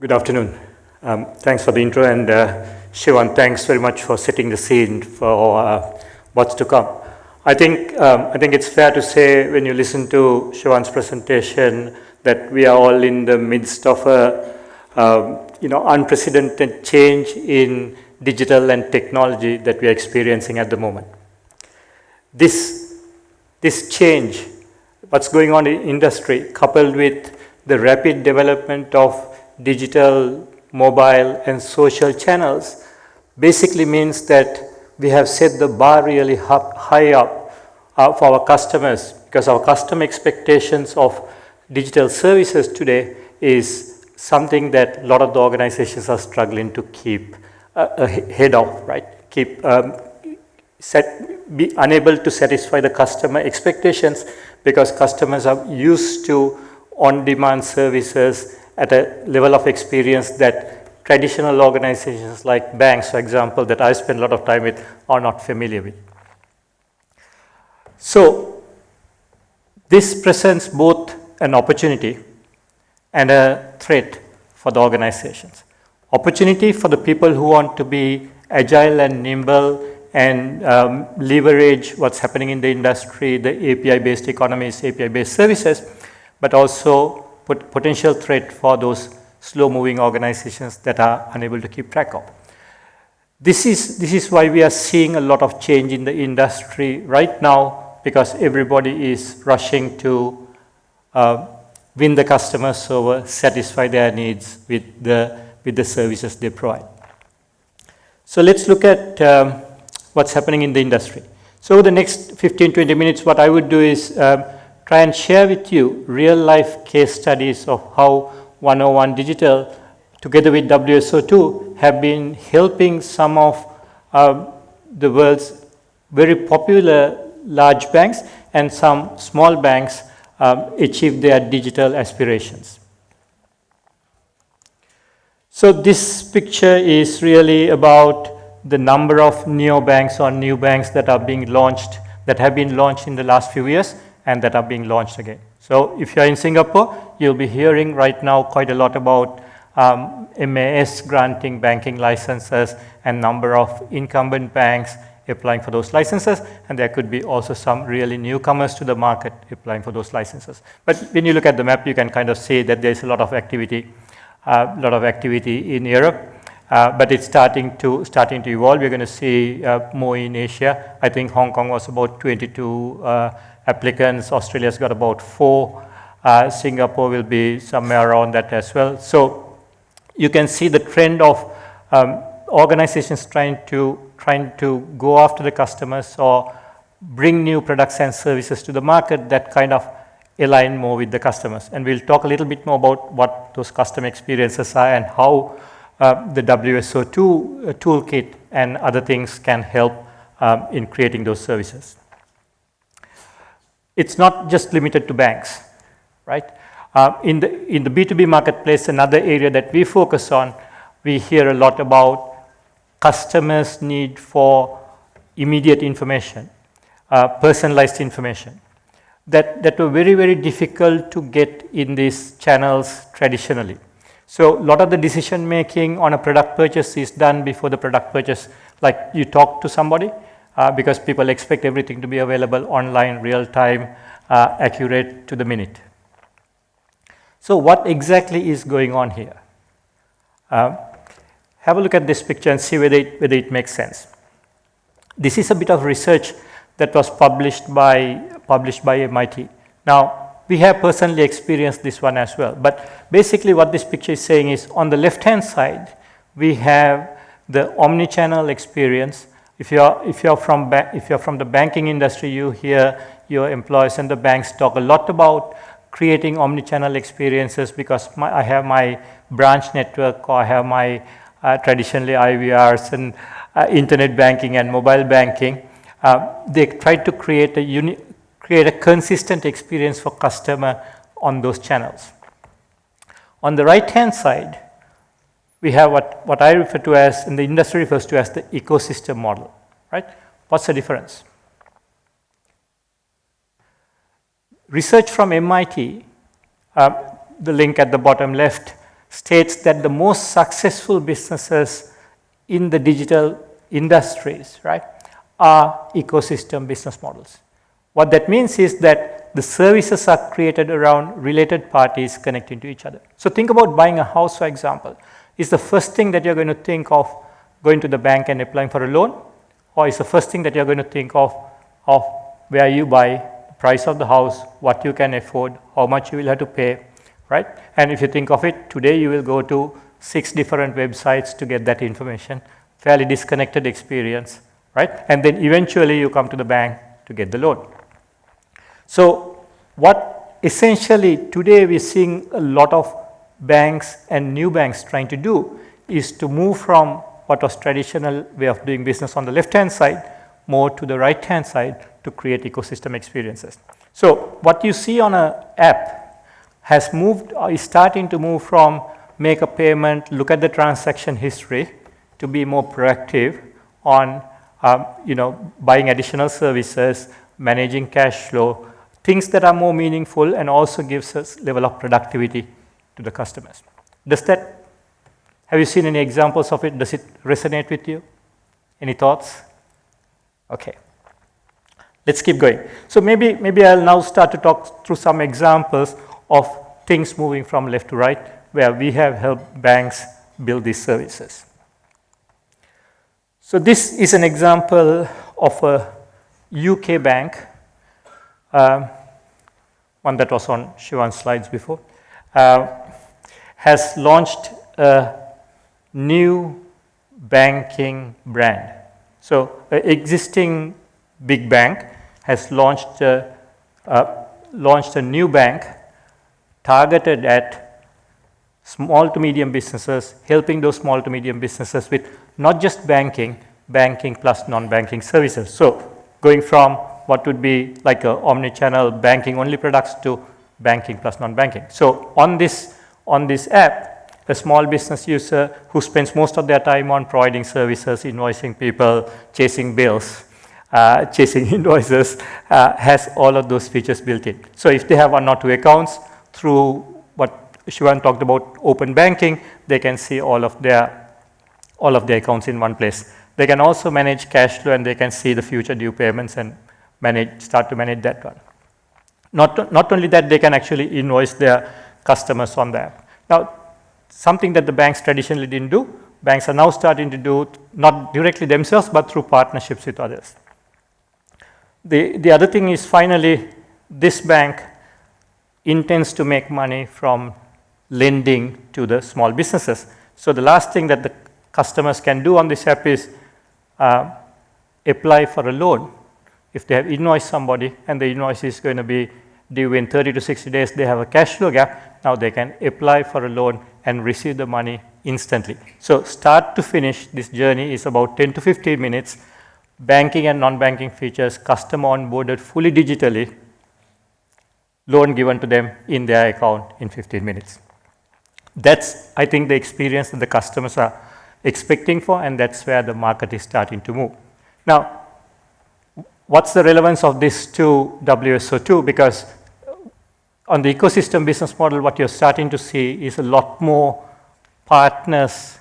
Good afternoon. Um, thanks for the intro and uh, Shivan, thanks very much for setting the scene for uh, what's to come. I think, um, I think it's fair to say when you listen to Shivan's presentation that we are all in the midst of a um, you know, unprecedented change in digital and technology that we are experiencing at the moment. This, this change, what's going on in industry, coupled with the rapid development of digital, mobile, and social channels, basically means that we have set the bar really high up uh, for our customers because our customer expectations of digital services today is something that a lot of the organizations are struggling to keep uh, ahead of, right? Keep um, set, be unable to satisfy the customer expectations because customers are used to on-demand services at a level of experience that traditional organizations like banks, for example, that I spend a lot of time with are not familiar with. So this presents both an opportunity and a threat for the organizations. Opportunity for the people who want to be agile and nimble and um, leverage what's happening in the industry, the API-based economies, API-based services, but also pot potential threat for those slow-moving organizations that are unable to keep track of. This is, this is why we are seeing a lot of change in the industry right now because everybody is rushing to uh, win the customers over, satisfy their needs with the, with the services they provide. So let's look at um, what's happening in the industry. So the next 15, 20 minutes, what I would do is um, try and share with you real life case studies of how 101 Digital together with WSO2 have been helping some of uh, the world's very popular large banks and some small banks um, achieve their digital aspirations. So this picture is really about the number of neobanks or new banks that are being launched, that have been launched in the last few years and that are being launched again. So if you're in Singapore, you'll be hearing right now quite a lot about um, MAS granting banking licenses and number of incumbent banks applying for those licenses, and there could be also some really newcomers to the market applying for those licenses. But when you look at the map, you can kind of see that there's a lot of activity, a uh, lot of activity in Europe, uh, but it's starting to starting to evolve. We're going to see uh, more in Asia. I think Hong Kong was about 22 uh, applicants. Australia's got about four. Uh, Singapore will be somewhere around that as well. So you can see the trend of um, organizations trying to, trying to go after the customers or bring new products and services to the market that kind of align more with the customers. And we'll talk a little bit more about what those customer experiences are and how uh, the WSO2 uh, toolkit and other things can help um, in creating those services. It's not just limited to banks, right? Uh, in, the, in the B2B marketplace, another area that we focus on, we hear a lot about customers' need for immediate information, uh, personalized information, that, that were very, very difficult to get in these channels traditionally. So a lot of the decision making on a product purchase is done before the product purchase, like you talk to somebody, uh, because people expect everything to be available online, real time, uh, accurate to the minute. So what exactly is going on here? Uh, have a look at this picture and see whether it, whether it makes sense. This is a bit of research that was published by, published by MIT. Now, we have personally experienced this one as well. But basically what this picture is saying is on the left-hand side, we have the omni-channel experience. If you're, if, you're from if you're from the banking industry, you hear your employees and the banks talk a lot about creating omni-channel experiences because my, I have my branch network or I have my uh, traditionally IVRs and uh, internet banking and mobile banking. Uh, they try to create a, create a consistent experience for customer on those channels. On the right hand side, we have what, what I refer to as, and the industry refers to as the ecosystem model, right? What's the difference? Research from MIT, uh, the link at the bottom left, states that the most successful businesses in the digital industries, right, are ecosystem business models. What that means is that the services are created around related parties connecting to each other. So think about buying a house, for example. Is the first thing that you're going to think of going to the bank and applying for a loan? Or is the first thing that you're going to think of, of where you buy, the price of the house, what you can afford, how much you will have to pay, right? And if you think of it, today you will go to six different websites to get that information, fairly disconnected experience, right? And then eventually you come to the bank to get the loan. So what essentially today we're seeing a lot of banks and new banks trying to do is to move from what was traditional way of doing business on the left hand side more to the right hand side to create ecosystem experiences. So what you see on an app has moved or is starting to move from make a payment, look at the transaction history to be more proactive on um, you know, buying additional services, managing cash flow, things that are more meaningful and also gives us level of productivity to the customers. Does that, have you seen any examples of it? Does it resonate with you? Any thoughts? Okay. Let's keep going. So maybe, maybe I'll now start to talk through some examples of things moving from left to right where we have helped banks build these services. So this is an example of a UK bank, um, one that was on Shivan's slides before, uh, has launched a new banking brand. So an existing big bank has launched a, uh, launched a new bank targeted at small to medium businesses, helping those small to medium businesses with not just banking, banking plus non-banking services. So going from what would be like a omni-channel banking only products to banking plus non-banking. So on this, on this app, a small business user who spends most of their time on providing services, invoicing people, chasing bills, uh, chasing invoices, uh, has all of those features built in. So if they have one or two accounts through what Shivan talked about open banking, they can see all of their all of their accounts in one place. They can also manage cash flow and they can see the future due payments and manage, start to manage that one. Not, not only that, they can actually invoice their customers on the app. Now, something that the banks traditionally didn't do, banks are now starting to do not directly themselves, but through partnerships with others. The, the other thing is finally, this bank intends to make money from lending to the small businesses. So the last thing that the customers can do on this app is uh, apply for a loan. If they have invoiced somebody and the invoice is going to be due in 30 to 60 days, they have a cash flow gap, now they can apply for a loan and receive the money instantly. So start to finish, this journey is about 10 to 15 minutes. Banking and non-banking features, customer onboarded fully digitally, loan given to them in their account in 15 minutes. That's, I think, the experience that the customers are expecting for, and that's where the market is starting to move. Now, what's the relevance of this to WSO2? Because on the ecosystem business model, what you're starting to see is a lot more partners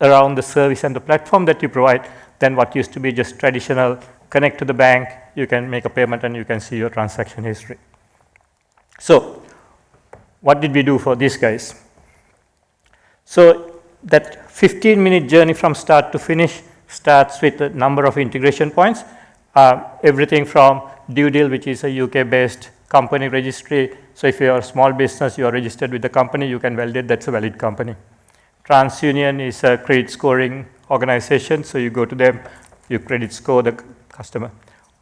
around the service and the platform that you provide than what used to be just traditional connect to the bank, you can make a payment and you can see your transaction history. So what did we do for these guys? So that 15 minute journey from start to finish starts with a number of integration points. Everything from DueDil, which is a UK based company registry. So if you're a small business, you are registered with the company, you can validate that's a valid company. TransUnion is a credit scoring organization. So you go to them, you credit score the customer.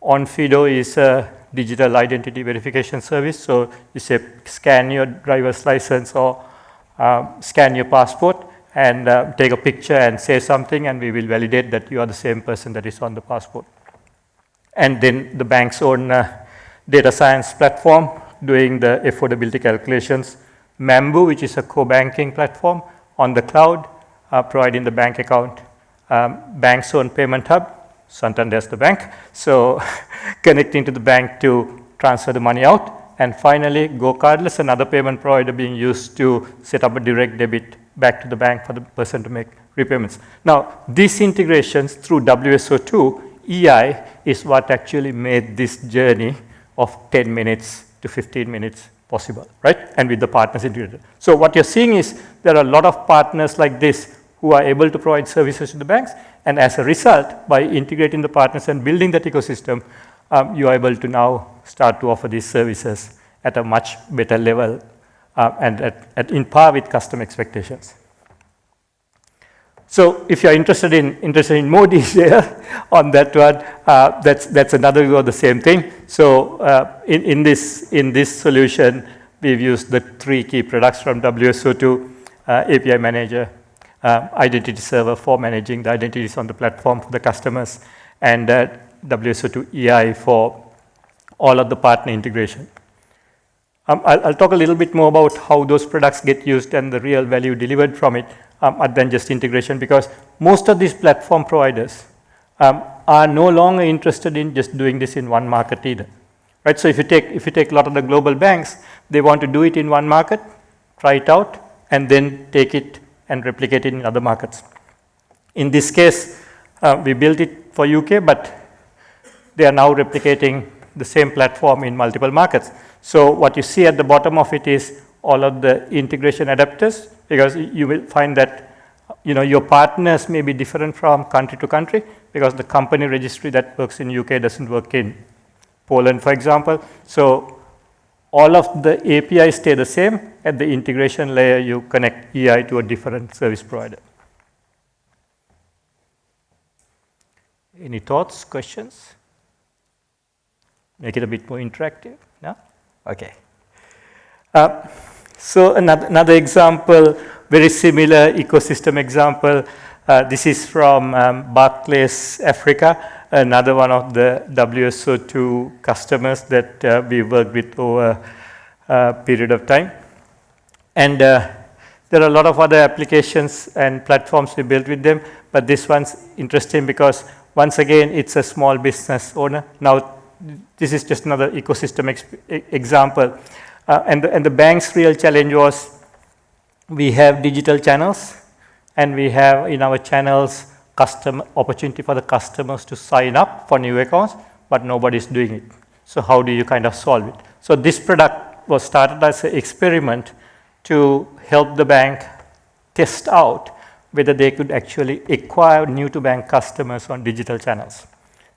Onfido is a digital identity verification service. So you say scan your driver's license or uh, scan your passport and uh, take a picture and say something and we will validate that you are the same person that is on the passport. And then the bank's own uh, data science platform doing the affordability calculations. Mambu, which is a core banking platform on the cloud, uh, providing the bank account. Um, bank's own payment hub, Santander is the bank. So connecting to the bank to transfer the money out And finally, GoCardless, another payment provider being used to set up a direct debit back to the bank for the person to make repayments. Now, these integrations through WSO2 EI is what actually made this journey of 10 minutes to 15 minutes possible, right? And with the partners integrated. So what you're seeing is there are a lot of partners like this who are able to provide services to the banks. And as a result, by integrating the partners and building that ecosystem, um, you are able to now start to offer these services at a much better level uh, and at, at in par with customer expectations. So if you're interested in, interested in more detail on that one, uh, that's, that's another view of the same thing. So uh, in, in, this, in this solution, we've used the three key products from WSO2, uh, API Manager, uh, Identity Server for managing the identities on the platform for the customers, and uh, WSO2 EI for all of the partner integration. Um, I'll, I'll, talk a little bit more about how those products get used and the real value delivered from it um, than just integration because most of these platform providers um, are no longer interested in just doing this in one market either. Right? So if you take if you take a lot of the global banks, they want to do it in one market, try it out, and then take it and replicate it in other markets. In this case, uh, we built it for UK, but they are now replicating the same platform in multiple markets. So what you see at the bottom of it is all of the integration adapters because you will find that you know, your partners may be different from country to country because the company registry that works in UK doesn't work in Poland, for example. So all of the APIs stay the same. At the integration layer, you connect EI to a different service provider. Any thoughts, questions? Make it a bit more interactive, no? Okay. Uh, so another, another example, very similar ecosystem example. Uh, this is from um, Barclays Africa, another one of the WSO2 customers that uh, we worked with over a period of time. And uh, there are a lot of other applications and platforms we built with them, but this one's interesting because once again, it's a small business owner. Now, this is just another ecosystem example. Uh, and, the, and the bank's real challenge was we have digital channels and we have in our channels custom opportunity for the customers to sign up for new accounts, but nobody's doing it. So how do you kind of solve it? So this product was started as an experiment to help the bank test out whether they could actually acquire new to bank customers on digital channels.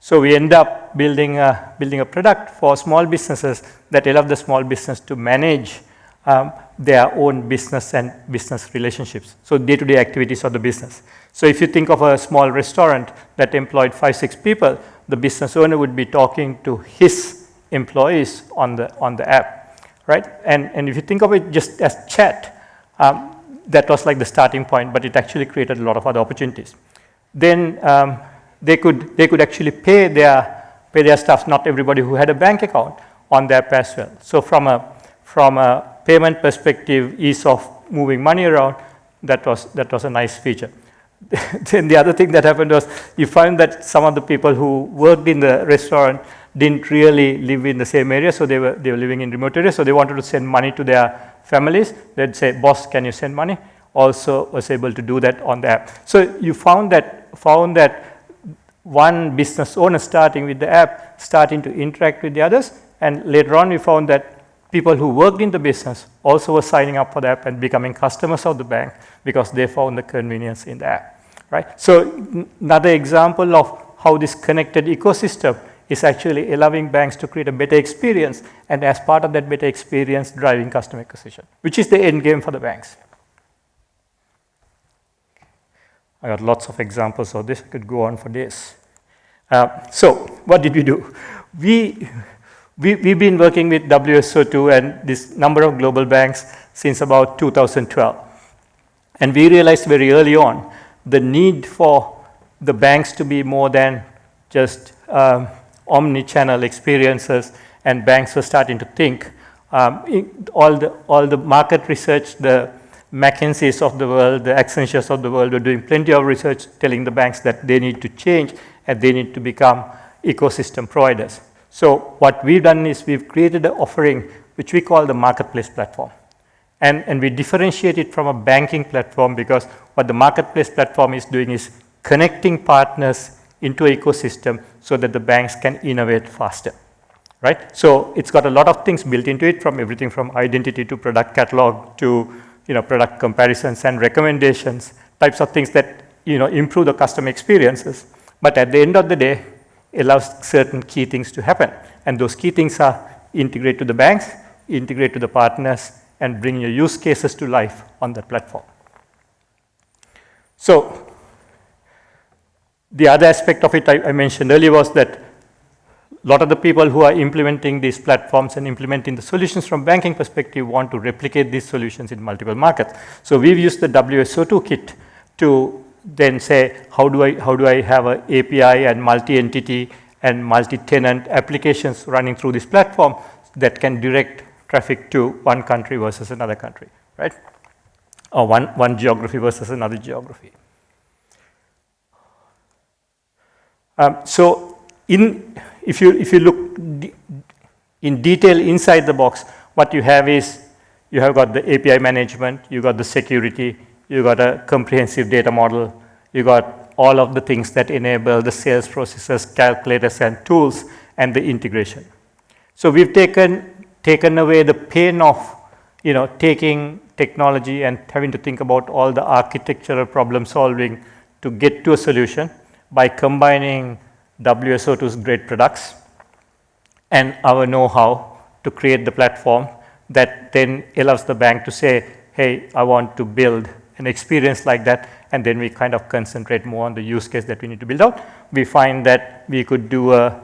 So we end up building a, building a product for small businesses that allow the small business to manage um, their own business and business relationships. So day-to-day -day activities of the business. So if you think of a small restaurant that employed five, six people, the business owner would be talking to his employees on the, on the app, right? And, and if you think of it just as chat, um, that was like the starting point, but it actually created a lot of other opportunities. Then um, they could, they could actually pay their, pay their staff, not everybody who had a bank account, on their app well. So from a, from a payment perspective, ease of moving money around, that was, that was a nice feature. then the other thing that happened was you find that some of the people who worked in the restaurant didn't really live in the same area, so they were, they were living in remote areas, so they wanted to send money to their families. They'd say, boss, can you send money? Also was able to do that on the app. So you found that, found that one business owner starting with the app, starting to interact with the others. And later on, we found that people who worked in the business also were signing up for the app and becoming customers of the bank because they found the convenience in the app, right? So another example of how this connected ecosystem is actually allowing banks to create a better experience and as part of that better experience, driving customer acquisition, which is the end game for the banks. I got lots of examples of this. I could go on for this. Uh, so what did we do? We, we, we've been working with WSO2 and this number of global banks since about 2012. And we realized very early on the need for the banks to be more than just um, omni-channel experiences and banks were starting to think um, all, the, all the market research, the McKinsey's of the world, the Accentures of the world are doing plenty of research telling the banks that they need to change and they need to become ecosystem providers. So what we've done is we've created an offering which we call the marketplace platform. And, and we differentiate it from a banking platform because what the marketplace platform is doing is connecting partners into an ecosystem so that the banks can innovate faster, right? So it's got a lot of things built into it from everything from identity to product catalog to you know, product comparisons and recommendations, types of things that you know, improve the customer experiences. But at the end of the day, allows certain key things to happen. And those key things are integrate to the banks, integrate to the partners, and bring your use cases to life on that platform. So the other aspect of it I, I mentioned earlier was that lot of the people who are implementing these platforms and implementing the solutions from banking perspective want to replicate these solutions in multiple markets. So we've used the WSO2 kit to then say, how do I, how do I have an API and multi-entity and multi-tenant applications running through this platform that can direct traffic to one country versus another country, right? Or one, one geography versus another geography. Um, so in, if, you, if you look in detail inside the box, what you have is you have got the API management, you got the security, you got a comprehensive data model, you got all of the things that enable the sales processes, calculators, and tools, and the integration. So we've taken, taken away the pain of you know, taking technology and having to think about all the architectural problem solving to get to a solution by combining WSO2's great products and our know-how to create the platform that then allows the bank to say, hey, I want to build an experience like that, and then we kind of concentrate more on the use case that we need to build out. We find that we could do a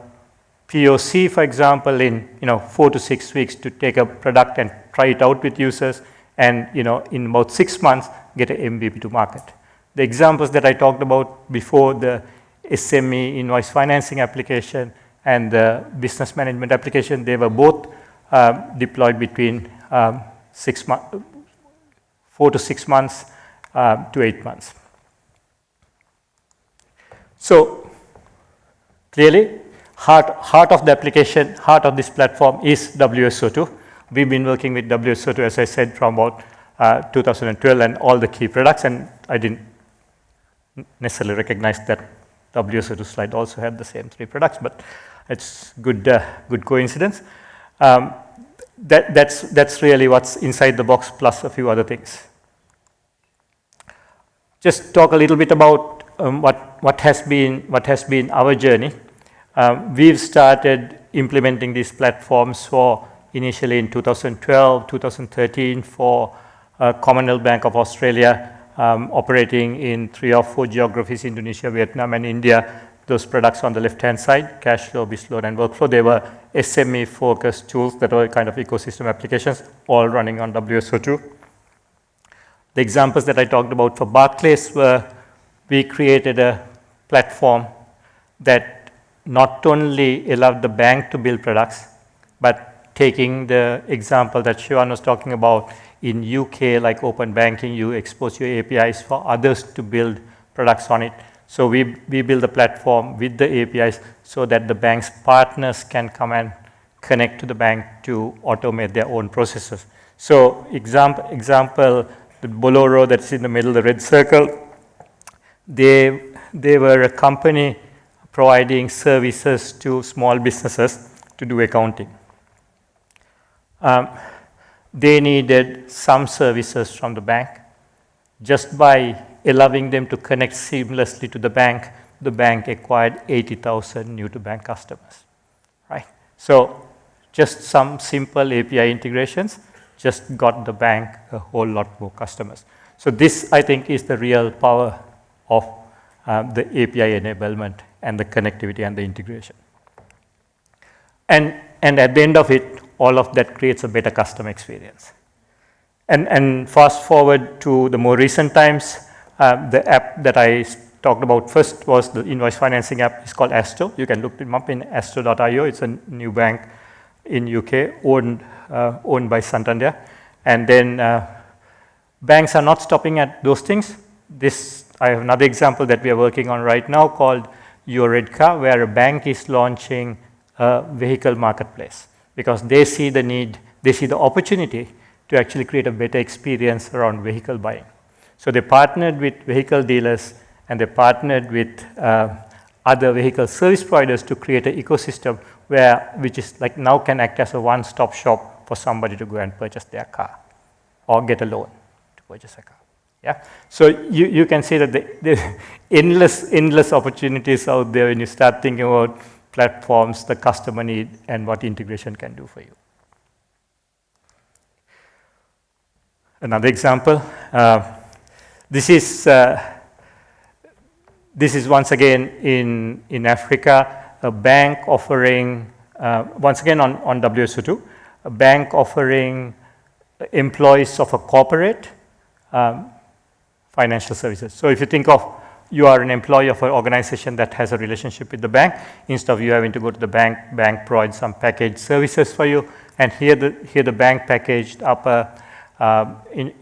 POC, for example, in you know four to six weeks to take a product and try it out with users, and you know in about six months get an MVP to market. The examples that I talked about before, the SME invoice financing application and the business management application, they were both um, deployed between um, six four to six months um, to eight months. So clearly, heart, heart of the application, heart of this platform is WSO2. We've been working with WSO2, as I said, from about uh, 2012 and all the key products, and I didn't necessarily recognize that WSO2 slide also had the same three products, but it's good, uh, good coincidence. Um, that, that's, that's really what's inside the box plus a few other things. Just talk a little bit about um, what, what, has been, what has been our journey. Um, we've started implementing these platforms for initially in 2012, 2013 for uh, Commonwealth Bank of Australia, um, operating in three or four geographies, Indonesia, Vietnam, and India. Those products on the left-hand side, cash Cashflow, Bizload, and Workflow, they were SME-focused tools that were kind of ecosystem applications, all running on WSO2. The examples that I talked about for Barclays were we created a platform that not only allowed the bank to build products, but taking the example that Siobhan was talking about, in UK, like open banking, you expose your APIs for others to build products on it. So we, we build a platform with the APIs so that the bank's partners can come and connect to the bank to automate their own processes. So example, example the Boloro that's in the middle, the red circle, they, they were a company providing services to small businesses to do accounting. Um, they needed some services from the bank. Just by allowing them to connect seamlessly to the bank, the bank acquired 80,000 new to bank customers, right? So just some simple API integrations just got the bank a whole lot more customers. So this, I think, is the real power of um, the API enablement and the connectivity and the integration. And, and at the end of it, all of that creates a better customer experience. And, and fast forward to the more recent times, uh, the app that I talked about first was the invoice financing app. It's called Asto. You can look them up in astro.io. It's a new bank in UK owned, uh, owned by Santander. And then uh, banks are not stopping at those things. This, I have another example that we are working on right now called Your Red Car, where a bank is launching a vehicle marketplace because they see the need they see the opportunity to actually create a better experience around vehicle buying. So they partnered with vehicle dealers and they partnered with uh, other vehicle service providers to create an ecosystem where, which is like now can act as a one-stop shop for somebody to go and purchase their car or get a loan to purchase a car. Yeah. So you, you can see that the endless, endless opportunities out there when you start thinking about platforms, the customer need, and what integration can do for you. Another example, uh, this is uh, this is once again in, in Africa, a bank offering, uh, once again on, on WSO2, a bank offering employees of a corporate um, financial services. So if you think of you are an employee of an organization that has a relationship with the bank, instead of you having to go to the bank, bank provides some packaged services for you, and here the, here the bank packaged up a uh,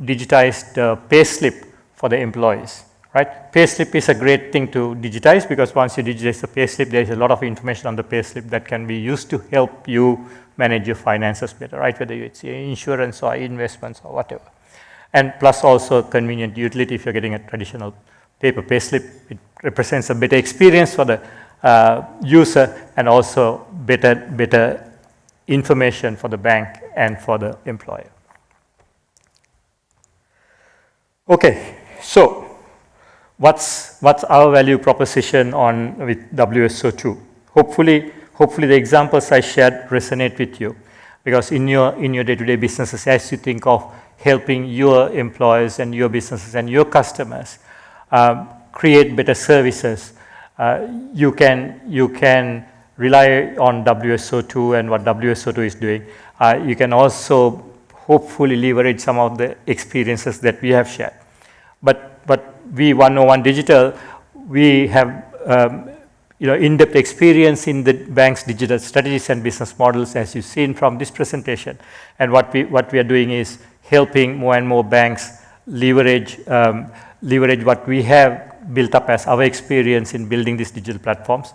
digitized uh, pay slip for the employees right? Payslip is a great thing to digitize because once you digitize the payslip, there is a lot of information on the payslip that can be used to help you manage your finances better, right? Whether it's insurance or investments or whatever. And plus also convenient utility if you're getting a traditional paper payslip, it represents a better experience for the uh, user and also better, better information for the bank and for the employer. Okay, so what's, what's our value proposition on with WSO2? Hopefully, hopefully the examples I shared resonate with you because in your, in your day-to-day -day businesses, as you think of helping your employees and your businesses and your customers um, create better services, uh, you, can, you can rely on WSO2 and what WSO2 is doing. Uh, you can also hopefully leverage some of the experiences that we have shared. But, but we 101 Digital, we have um, you know, in-depth experience in the bank's digital strategies and business models as you've seen from this presentation. And what we, what we are doing is helping more and more banks leverage, um, leverage what we have built up as our experience in building these digital platforms.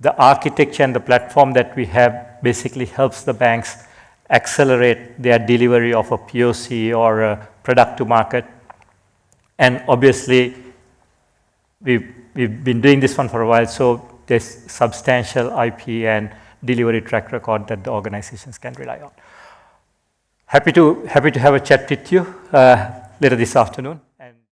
The architecture and the platform that we have basically helps the banks accelerate their delivery of a POC or a product to market and obviously, we've, we've been doing this one for a while, so there's substantial IP and delivery track record that the organizations can rely on. Happy to, happy to have a chat with you uh, later this afternoon.